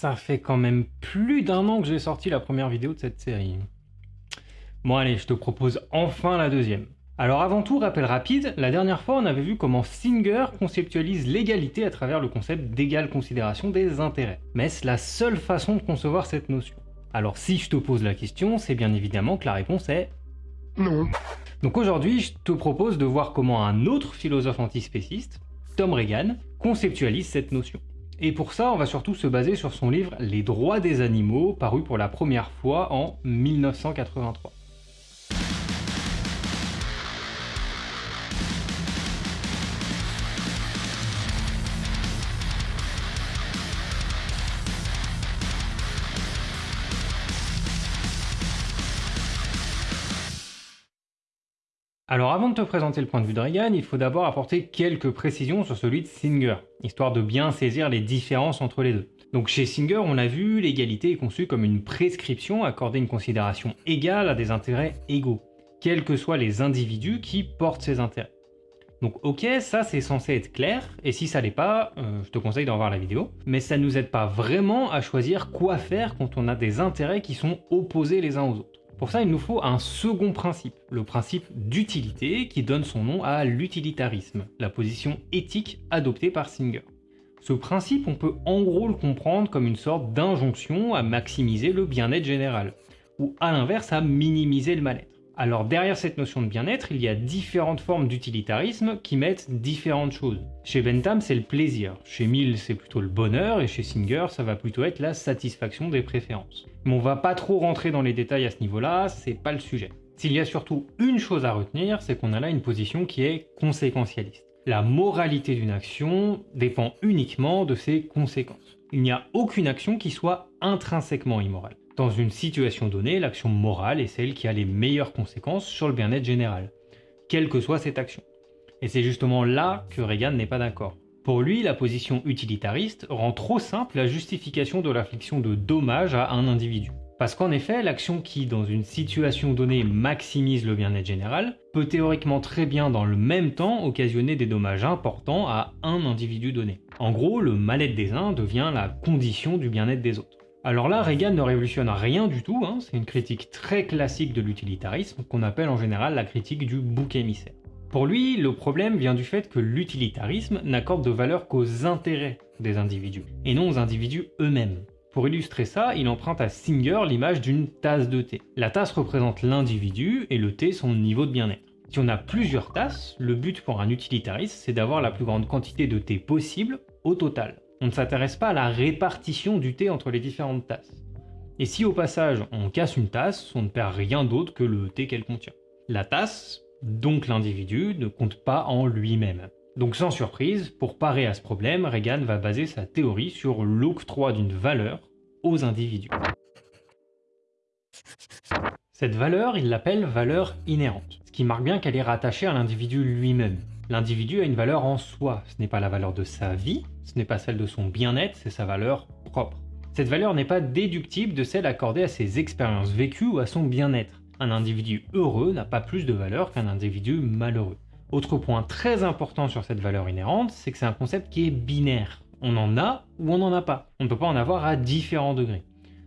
Ça fait quand même plus d'un an que j'ai sorti la première vidéo de cette série. Bon allez, je te propose enfin la deuxième. Alors avant tout, rappel rapide, la dernière fois on avait vu comment Singer conceptualise l'égalité à travers le concept d'égale considération des intérêts. Mais est-ce la seule façon de concevoir cette notion Alors si je te pose la question, c'est bien évidemment que la réponse est non. Donc aujourd'hui, je te propose de voir comment un autre philosophe antispéciste, Tom Reagan, conceptualise cette notion. Et pour ça, on va surtout se baser sur son livre Les droits des animaux, paru pour la première fois en 1983. Alors avant de te présenter le point de vue de Reagan, il faut d'abord apporter quelques précisions sur celui de Singer, histoire de bien saisir les différences entre les deux. Donc chez Singer, on l'a vu, l'égalité est conçue comme une prescription accorder une considération égale à des intérêts égaux, quels que soient les individus qui portent ces intérêts. Donc ok, ça c'est censé être clair, et si ça l'est pas, euh, je te conseille d'en voir la vidéo, mais ça nous aide pas vraiment à choisir quoi faire quand on a des intérêts qui sont opposés les uns aux autres. Pour ça, il nous faut un second principe, le principe d'utilité qui donne son nom à l'utilitarisme, la position éthique adoptée par Singer. Ce principe, on peut en gros le comprendre comme une sorte d'injonction à maximiser le bien-être général, ou à l'inverse à minimiser le mal-être. Alors derrière cette notion de bien-être, il y a différentes formes d'utilitarisme qui mettent différentes choses. Chez Bentham, c'est le plaisir, chez Mill, c'est plutôt le bonheur, et chez Singer, ça va plutôt être la satisfaction des préférences. Mais on va pas trop rentrer dans les détails à ce niveau-là, c'est pas le sujet. S'il y a surtout une chose à retenir, c'est qu'on a là une position qui est conséquentialiste. La moralité d'une action dépend uniquement de ses conséquences. Il n'y a aucune action qui soit intrinsèquement immorale. Dans une situation donnée, l'action morale est celle qui a les meilleures conséquences sur le bien-être général, quelle que soit cette action. Et c'est justement là que Reagan n'est pas d'accord. Pour lui, la position utilitariste rend trop simple la justification de l'infliction de dommages à un individu. Parce qu'en effet, l'action qui, dans une situation donnée, maximise le bien-être général, peut théoriquement très bien dans le même temps occasionner des dommages importants à un individu donné. En gros, le mal-être des uns devient la condition du bien-être des autres. Alors là, Reagan ne révolutionne rien du tout, hein. c'est une critique très classique de l'utilitarisme qu'on appelle en général la critique du bouc émissaire. Pour lui, le problème vient du fait que l'utilitarisme n'accorde de valeur qu'aux intérêts des individus, et non aux individus eux-mêmes. Pour illustrer ça, il emprunte à Singer l'image d'une tasse de thé. La tasse représente l'individu et le thé son niveau de bien-être. Si on a plusieurs tasses, le but pour un utilitariste, c'est d'avoir la plus grande quantité de thé possible au total. On ne s'intéresse pas à la répartition du thé entre les différentes tasses. Et si au passage on casse une tasse, on ne perd rien d'autre que le thé qu'elle contient. La tasse, donc l'individu, ne compte pas en lui-même. Donc sans surprise, pour parer à ce problème, Reagan va baser sa théorie sur l'octroi d'une valeur aux individus. Cette valeur, il l'appelle valeur inhérente, ce qui marque bien qu'elle est rattachée à l'individu lui-même. L'individu a une valeur en soi, ce n'est pas la valeur de sa vie, ce n'est pas celle de son bien-être, c'est sa valeur propre. Cette valeur n'est pas déductible de celle accordée à ses expériences vécues ou à son bien-être. Un individu heureux n'a pas plus de valeur qu'un individu malheureux. Autre point très important sur cette valeur inhérente, c'est que c'est un concept qui est binaire. On en a ou on n'en a pas. On ne peut pas en avoir à différents degrés.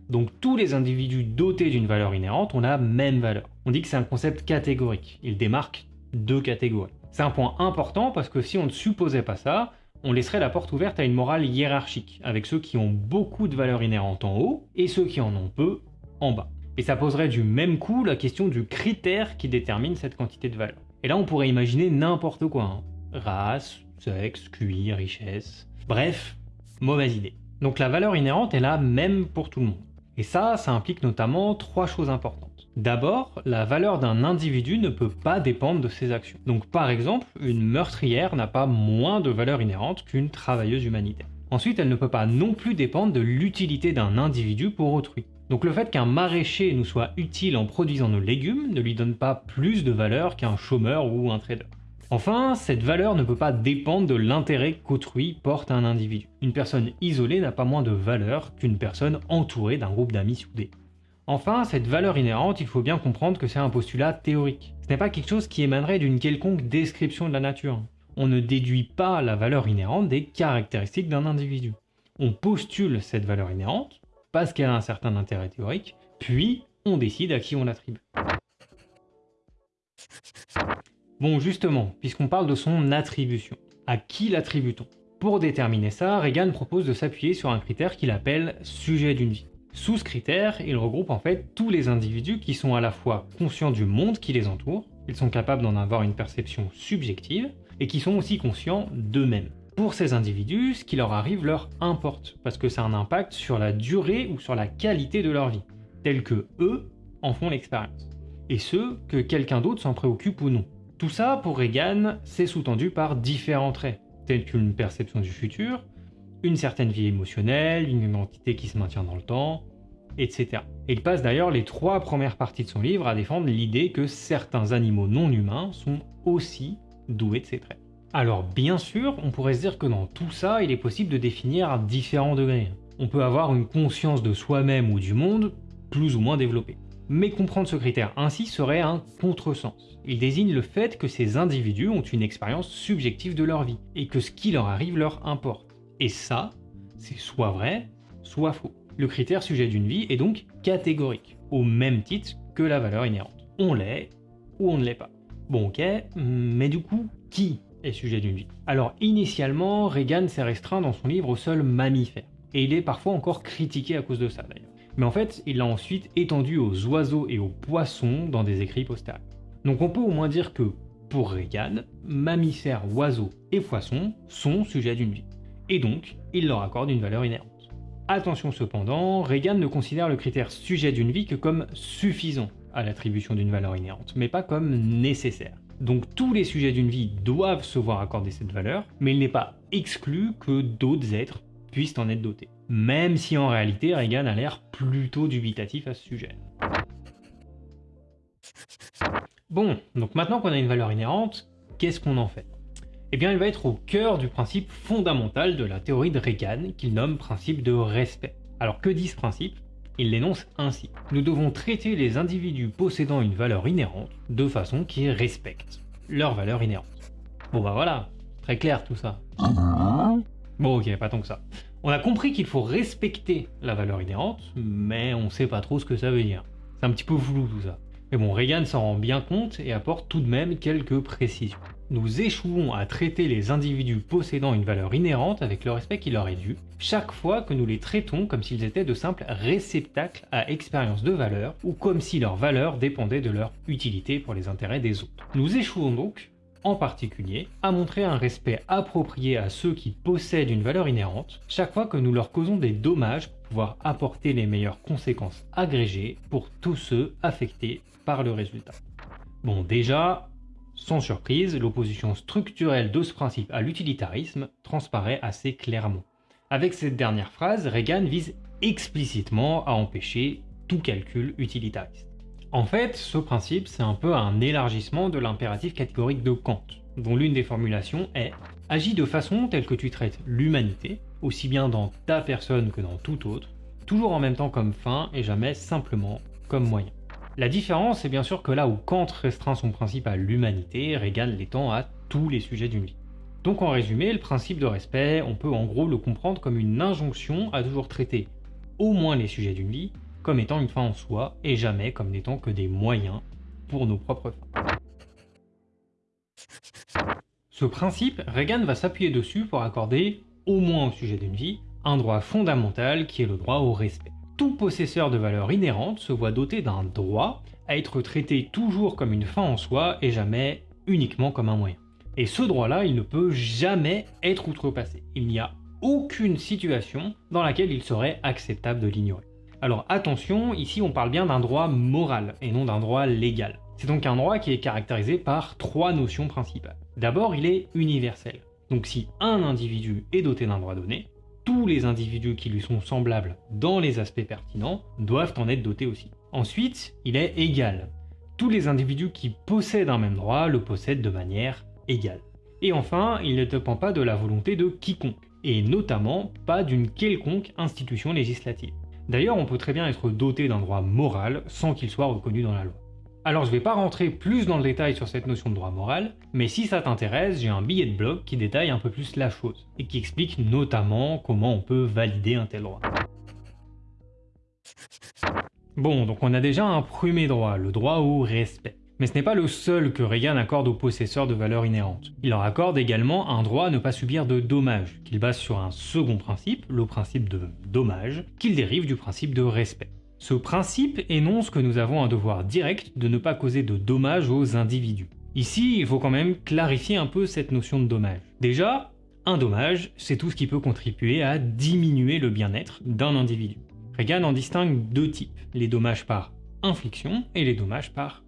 Donc tous les individus dotés d'une valeur inhérente ont la même valeur. On dit que c'est un concept catégorique. Il démarque deux catégories. C'est un point important parce que si on ne supposait pas ça, on laisserait la porte ouverte à une morale hiérarchique, avec ceux qui ont beaucoup de valeurs inhérentes en haut et ceux qui en ont peu en bas. Et ça poserait du même coup la question du critère qui détermine cette quantité de valeur. Et là on pourrait imaginer n'importe quoi. Hein. Race, sexe, QI, richesse... Bref, mauvaise idée. Donc la valeur inhérente est là même pour tout le monde. Et ça, ça implique notamment trois choses importantes. D'abord, la valeur d'un individu ne peut pas dépendre de ses actions. Donc par exemple, une meurtrière n'a pas moins de valeur inhérente qu'une travailleuse humanitaire. Ensuite, elle ne peut pas non plus dépendre de l'utilité d'un individu pour autrui. Donc le fait qu'un maraîcher nous soit utile en produisant nos légumes ne lui donne pas plus de valeur qu'un chômeur ou un trader. Enfin, cette valeur ne peut pas dépendre de l'intérêt qu'autrui porte à un individu. Une personne isolée n'a pas moins de valeur qu'une personne entourée d'un groupe d'amis soudés. Enfin, cette valeur inhérente, il faut bien comprendre que c'est un postulat théorique. Ce n'est pas quelque chose qui émanerait d'une quelconque description de la nature. On ne déduit pas la valeur inhérente des caractéristiques d'un individu. On postule cette valeur inhérente, parce qu'elle a un certain intérêt théorique, puis on décide à qui on l'attribue. Bon justement, puisqu'on parle de son attribution, à qui l'attribue-t-on? Pour déterminer ça, Reagan propose de s'appuyer sur un critère qu'il appelle sujet d'une vie. Sous ce critère, il regroupe en fait tous les individus qui sont à la fois conscients du monde qui les entoure, ils sont capables d'en avoir une perception subjective, et qui sont aussi conscients d'eux-mêmes. Pour ces individus, ce qui leur arrive leur importe, parce que ça a un impact sur la durée ou sur la qualité de leur vie, tel que eux en font l'expérience, et ceux que quelqu'un d'autre s'en préoccupe ou non. Tout ça, pour Reagan, c'est sous-tendu par différents traits, tels qu'une perception du futur, une certaine vie émotionnelle, une identité qui se maintient dans le temps, etc. Et il passe d'ailleurs les trois premières parties de son livre à défendre l'idée que certains animaux non humains sont aussi doués de ces traits. Alors bien sûr, on pourrait se dire que dans tout ça, il est possible de définir à différents degrés. On peut avoir une conscience de soi-même ou du monde plus ou moins développée. Mais comprendre ce critère ainsi serait un contresens. Il désigne le fait que ces individus ont une expérience subjective de leur vie, et que ce qui leur arrive leur importe. Et ça, c'est soit vrai, soit faux. Le critère sujet d'une vie est donc catégorique, au même titre que la valeur inhérente. On l'est ou on ne l'est pas. Bon ok, mais du coup, qui est sujet d'une vie? Alors initialement, Reagan s'est restreint dans son livre au seul mammifère, et il est parfois encore critiqué à cause de ça d'ailleurs. Mais en fait, il l'a ensuite étendu aux oiseaux et aux poissons dans des écrits postérieurs. Donc on peut au moins dire que, pour Reagan, mammifères, oiseaux et poissons sont sujets d'une vie. Et donc, il leur accorde une valeur inhérente. Attention cependant, Reagan ne considère le critère sujet d'une vie que comme suffisant à l'attribution d'une valeur inhérente, mais pas comme nécessaire. Donc tous les sujets d'une vie doivent se voir accorder cette valeur, mais il n'est pas exclu que d'autres êtres puissent en être dotés. Même si en réalité Reagan a l'air plutôt dubitatif à ce sujet. Bon, donc maintenant qu'on a une valeur inhérente, qu'est-ce qu'on en fait? Eh bien, elle va être au cœur du principe fondamental de la théorie de Reagan, qu'il nomme principe de respect. Alors que dit ce principe? Il l'énonce ainsi. Nous devons traiter les individus possédant une valeur inhérente de façon qui respecte leur valeur inhérente. Bon bah voilà, très clair tout ça. Bon ok, pas tant que ça. On a compris qu'il faut respecter la valeur inhérente, mais on sait pas trop ce que ça veut dire. C'est un petit peu flou tout ça. Mais bon, Reagan s'en rend bien compte et apporte tout de même quelques précisions. Nous échouons à traiter les individus possédant une valeur inhérente avec le respect qui leur est dû, chaque fois que nous les traitons comme s'ils étaient de simples réceptacles à expérience de valeur, ou comme si leur valeur dépendait de leur utilité pour les intérêts des autres. Nous échouons donc en particulier, à montrer un respect approprié à ceux qui possèdent une valeur inhérente, chaque fois que nous leur causons des dommages pour pouvoir apporter les meilleures conséquences agrégées pour tous ceux affectés par le résultat. Bon déjà, sans surprise, l'opposition structurelle de ce principe à l'utilitarisme transparaît assez clairement. Avec cette dernière phrase, Reagan vise explicitement à empêcher tout calcul utilitariste. En fait, ce principe, c'est un peu un élargissement de l'impératif catégorique de Kant, dont l'une des formulations est « Agis de façon telle que tu traites l'humanité, aussi bien dans ta personne que dans tout autre, toujours en même temps comme fin et jamais simplement comme moyen ». La différence est bien sûr que là où Kant restreint son principe à l'humanité, Reagan l'étend à tous les sujets d'une vie. Donc en résumé, le principe de respect, on peut en gros le comprendre comme une injonction à toujours traiter au moins les sujets d'une vie comme étant une fin en soi et jamais comme n'étant que des moyens pour nos propres fins. Ce principe, Reagan va s'appuyer dessus pour accorder, au moins au sujet d'une vie, un droit fondamental qui est le droit au respect. Tout possesseur de valeur inhérente se voit doté d'un droit à être traité toujours comme une fin en soi et jamais uniquement comme un moyen. Et ce droit-là, il ne peut jamais être outrepassé. Il n'y a aucune situation dans laquelle il serait acceptable de l'ignorer. Alors attention, ici on parle bien d'un droit moral et non d'un droit légal. C'est donc un droit qui est caractérisé par trois notions principales. D'abord, il est universel. Donc si un individu est doté d'un droit donné, tous les individus qui lui sont semblables dans les aspects pertinents doivent en être dotés aussi. Ensuite, il est égal. Tous les individus qui possèdent un même droit le possèdent de manière égale. Et enfin, il ne dépend pas de la volonté de quiconque, et notamment pas d'une quelconque institution législative. D'ailleurs, on peut très bien être doté d'un droit moral sans qu'il soit reconnu dans la loi. Alors je vais pas rentrer plus dans le détail sur cette notion de droit moral, mais si ça t'intéresse, j'ai un billet de blog qui détaille un peu plus la chose, et qui explique notamment comment on peut valider un tel droit. Bon, donc on a déjà un premier droit, le droit au respect. Mais ce n'est pas le seul que Reagan accorde aux possesseurs de valeurs inhérentes. Il leur accorde également un droit à ne pas subir de dommages, qu'il base sur un second principe, le principe de dommage, qu'il dérive du principe de respect. Ce principe énonce que nous avons un devoir direct de ne pas causer de dommages aux individus. Ici, il faut quand même clarifier un peu cette notion de dommage. Déjà, un dommage, c'est tout ce qui peut contribuer à diminuer le bien-être d'un individu. Reagan en distingue deux types, les dommages par infliction et les dommages par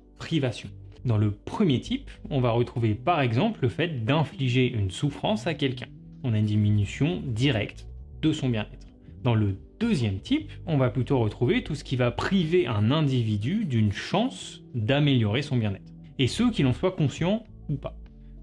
Dans le premier type, on va retrouver par exemple le fait d'infliger une souffrance à quelqu'un. On a une diminution directe de son bien-être. Dans le deuxième type, on va plutôt retrouver tout ce qui va priver un individu d'une chance d'améliorer son bien-être. Et ceux qui en soient conscients ou pas.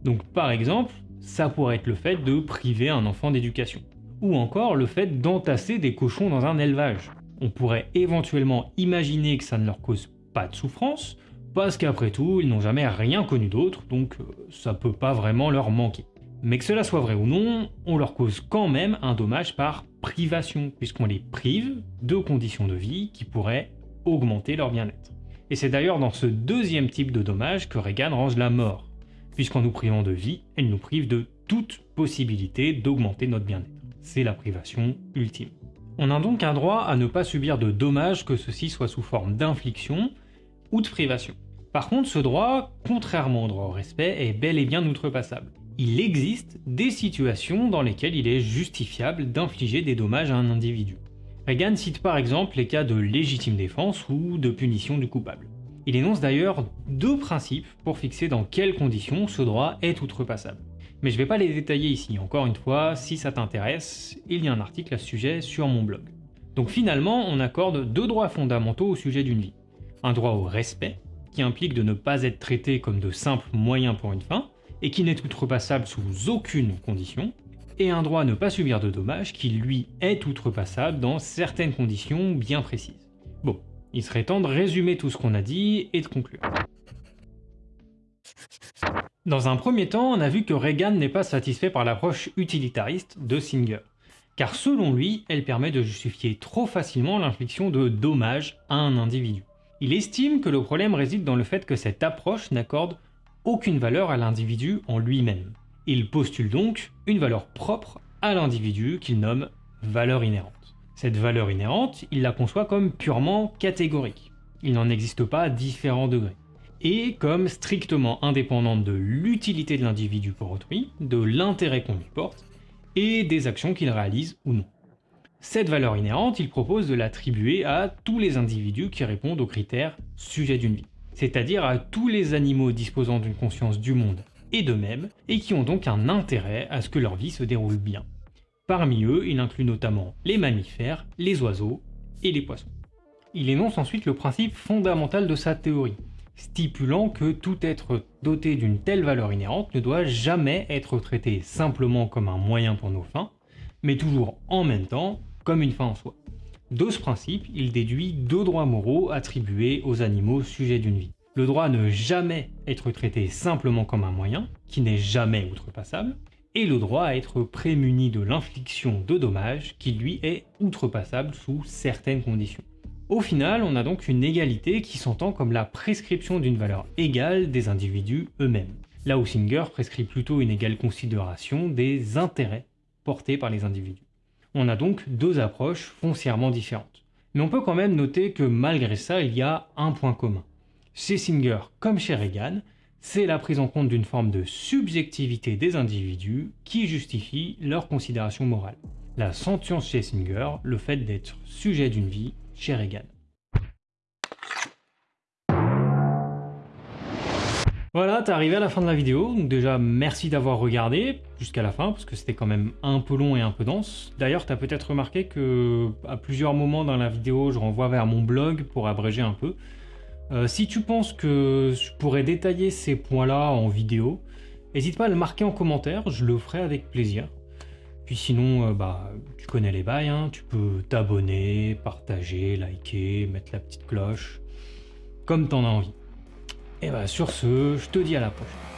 Donc par exemple, ça pourrait être le fait de priver un enfant d'éducation. Ou encore le fait d'entasser des cochons dans un élevage. On pourrait éventuellement imaginer que ça ne leur cause pas de souffrance, parce qu'après tout, ils n'ont jamais rien connu d'autre, donc euh, ça peut pas vraiment leur manquer. Mais que cela soit vrai ou non, on leur cause quand même un dommage par privation, puisqu'on les prive de conditions de vie qui pourraient augmenter leur bien-être. Et c'est d'ailleurs dans ce deuxième type de dommage que Reagan range la mort, puisqu'en nous privant de vie, elle nous prive de toute possibilité d'augmenter notre bien-être. C'est la privation ultime. On a donc un droit à ne pas subir de dommages que ceci soit sous forme d'infliction, ou de privation. Par contre, ce droit, contrairement au droit au respect, est bel et bien outrepassable. Il existe des situations dans lesquelles il est justifiable d'infliger des dommages à un individu. Reagan cite par exemple les cas de légitime défense ou de punition du coupable. Il énonce d'ailleurs deux principes pour fixer dans quelles conditions ce droit est outrepassable. Mais je ne vais pas les détailler ici, encore une fois, si ça t'intéresse, il y a un article à ce sujet sur mon blog. Donc finalement, on accorde deux droits fondamentaux au sujet d'une vie un droit au respect, qui implique de ne pas être traité comme de simples moyens pour une fin, et qui n'est outrepassable sous aucune condition, et un droit à ne pas subir de dommages qui lui est outrepassable dans certaines conditions bien précises. Bon, il serait temps de résumer tout ce qu'on a dit et de conclure. Dans un premier temps, on a vu que Reagan n'est pas satisfait par l'approche utilitariste de Singer, car selon lui, elle permet de justifier trop facilement l'infliction de dommages à un individu. Il estime que le problème réside dans le fait que cette approche n'accorde aucune valeur à l'individu en lui-même. Il postule donc une valeur propre à l'individu qu'il nomme valeur inhérente. Cette valeur inhérente, il la conçoit comme purement catégorique. Il n'en existe pas différents degrés. Et comme strictement indépendante de l'utilité de l'individu pour autrui, de l'intérêt qu'on lui porte, et des actions qu'il réalise ou non. Cette valeur inhérente, il propose de l'attribuer à tous les individus qui répondent aux critères sujet d'une vie, c'est-à-dire à tous les animaux disposant d'une conscience du monde et d'eux-mêmes, et qui ont donc un intérêt à ce que leur vie se déroule bien. Parmi eux, il inclut notamment les mammifères, les oiseaux et les poissons. Il énonce ensuite le principe fondamental de sa théorie, stipulant que tout être doté d'une telle valeur inhérente ne doit jamais être traité simplement comme un moyen pour nos fins, mais toujours en même temps une fin en soi. De ce principe, il déduit deux droits moraux attribués aux animaux sujets d'une vie. Le droit à ne jamais être traité simplement comme un moyen, qui n'est jamais outrepassable, et le droit à être prémuni de l'infliction de dommages, qui lui est outrepassable sous certaines conditions. Au final, on a donc une égalité qui s'entend comme la prescription d'une valeur égale des individus eux-mêmes. Là où Singer prescrit plutôt une égale considération des intérêts portés par les individus. On a donc deux approches foncièrement différentes. Mais on peut quand même noter que malgré ça, il y a un point commun. Chez Singer comme chez Reagan, c'est la prise en compte d'une forme de subjectivité des individus qui justifie leur considération morale. La sentience chez Singer, le fait d'être sujet d'une vie chez Reagan. Voilà, t'es arrivé à la fin de la vidéo, donc déjà merci d'avoir regardé jusqu'à la fin, parce que c'était quand même un peu long et un peu dense. D'ailleurs, t'as peut-être remarqué que à plusieurs moments dans la vidéo, je renvoie vers mon blog pour abréger un peu. Euh, si tu penses que je pourrais détailler ces points-là en vidéo, n'hésite pas à le marquer en commentaire, je le ferai avec plaisir. Puis sinon, euh, bah, tu connais les bails, hein, tu peux t'abonner, partager, liker, mettre la petite cloche, comme t'en as envie. Et bah sur ce, je te dis à la prochaine.